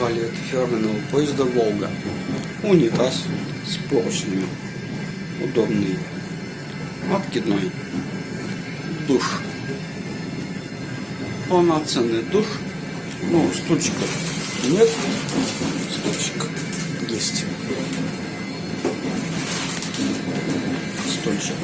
Заказали от фирменного поезда «Волга». Унитаз с поршнями. Удобный. Откидной. Душ. Полноценный душ. Ну, стульчиков нет. Стульчик есть. Стульчик.